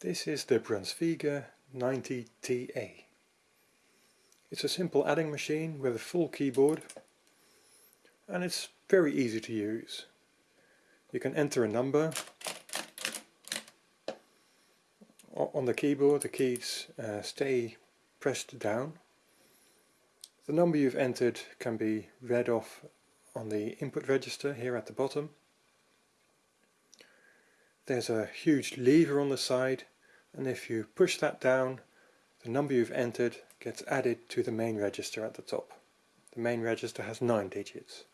This is the Brunsviga 90TA. It's a simple adding machine with a full keyboard and it's very easy to use. You can enter a number on the keyboard the keys uh, stay pressed down. The number you've entered can be read off on the input register here at the bottom there's a huge lever on the side and if you push that down the number you've entered gets added to the main register at the top. The main register has 9 digits.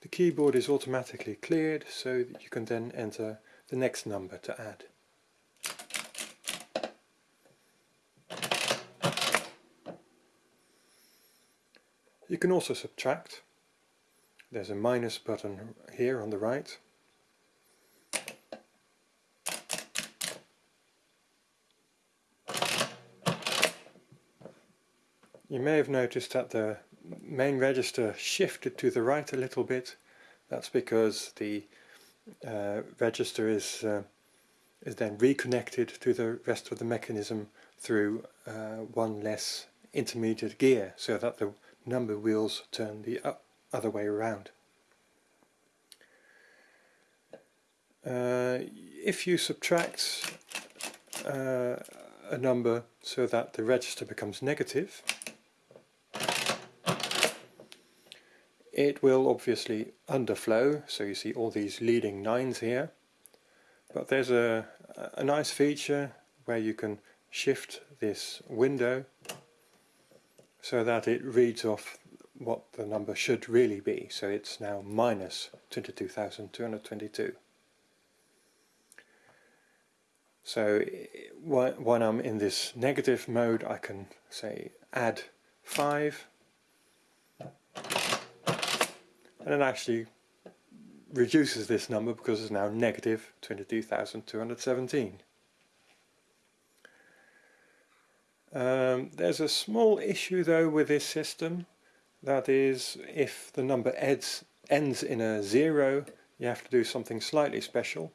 The keyboard is automatically cleared so that you can then enter the next number to add. You can also subtract there's a minus button here on the right. You may have noticed that the main register shifted to the right a little bit. That's because the uh, register is uh, is then reconnected to the rest of the mechanism through uh, one less intermediate gear so that the number wheels turn the up other way around. Uh, if you subtract uh, a number so that the register becomes negative, it will obviously underflow, so you see all these leading nines here. But there's a, a nice feature where you can shift this window so that it reads off what the number should really be. So it's now minus 22,222. So when I'm in this negative mode I can say add 5 and it actually reduces this number because it's now negative 22,217. Um, there's a small issue though with this system that is, if the number ends, ends in a zero, you have to do something slightly special.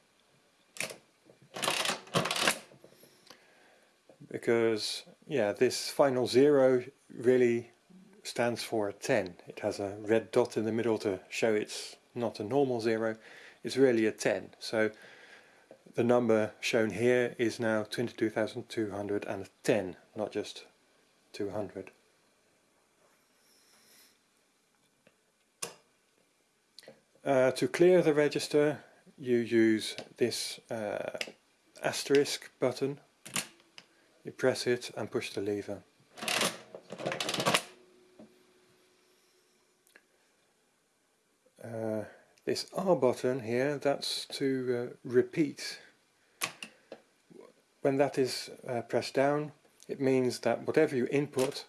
Because, yeah, this final zero really stands for a 10. It has a red dot in the middle to show it's not a normal zero. It's really a 10. So the number shown here is now 22,210, not just 200. Uh, to clear the register you use this uh, asterisk button, you press it and push the lever. Uh, this R button here, that's to uh, repeat. When that is uh, pressed down it means that whatever you input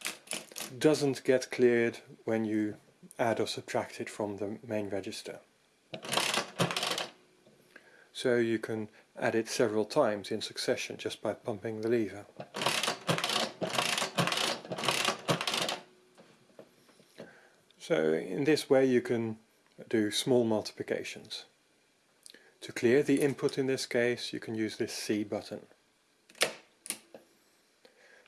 doesn't get cleared when you add or subtract it from the main register. So you can add it several times in succession just by pumping the lever. So in this way you can do small multiplications. To clear the input in this case you can use this C button.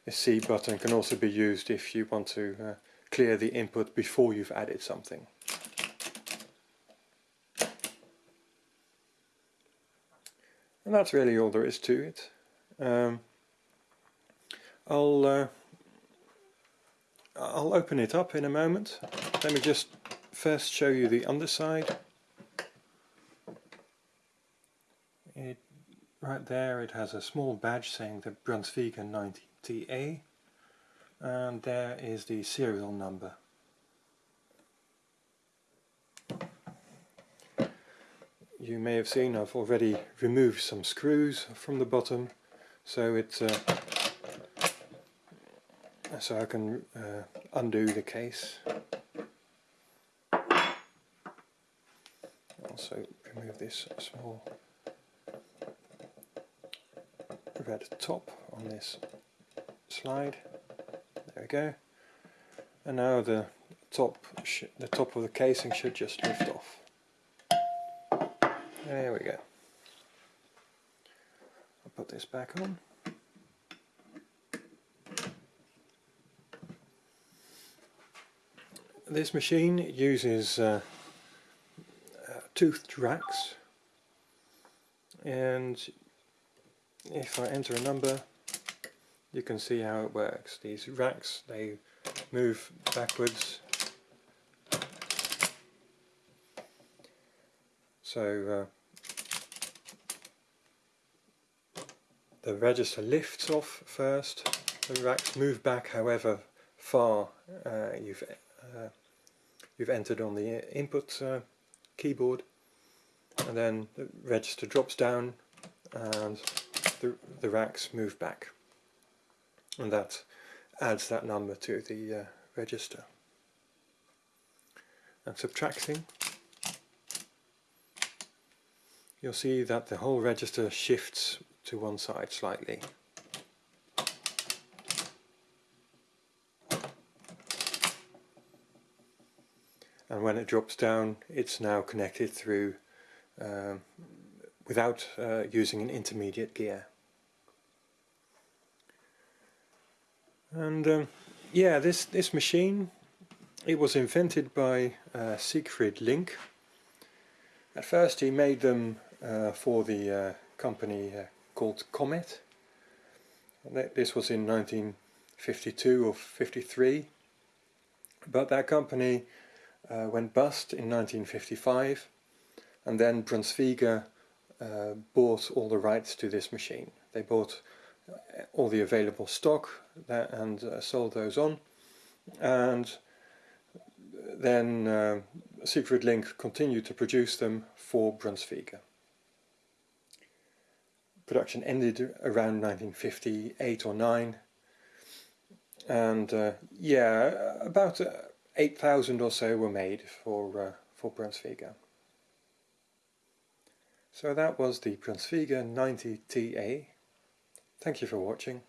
The C button can also be used if you want to uh, clear the input before you've added something. And that's really all there is to it. Um, I'll uh, I'll open it up in a moment. Let me just first show you the underside. It, right there it has a small badge saying the Brunsviga 90TA and there is the serial number. You may have seen I've already removed some screws from the bottom so it's uh, so I can uh, undo the case. Also remove this small red top on this slide we go. And now the top, the top of the casing should just lift off. There we go. I'll put this back on. This machine uses uh, uh, toothed racks and if I enter a number you can see how it works. These racks they move backwards. So uh, the register lifts off first, the racks move back however far uh, you've uh, you've entered on the input uh, keyboard. And then the register drops down and the, the racks move back and that adds that number to the uh, register. And subtracting you'll see that the whole register shifts to one side slightly. And when it drops down it's now connected through um, without uh, using an intermediate gear. And um, yeah, this, this machine, it was invented by uh, Siegfried Link. At first he made them uh, for the uh, company uh, called Comet. This was in 1952 or 53. But that company uh, went bust in 1955 and then Brunsviga uh, bought all the rights to this machine. They bought all the available stock and uh, sold those on and then uh, Siegfried Link continued to produce them for Brunsviga production ended around 1958 or 9 and uh, yeah about uh, 8,000 or so were made for uh, for Brunsviga. So that was the Brunsviga 90TA. Thank you for watching.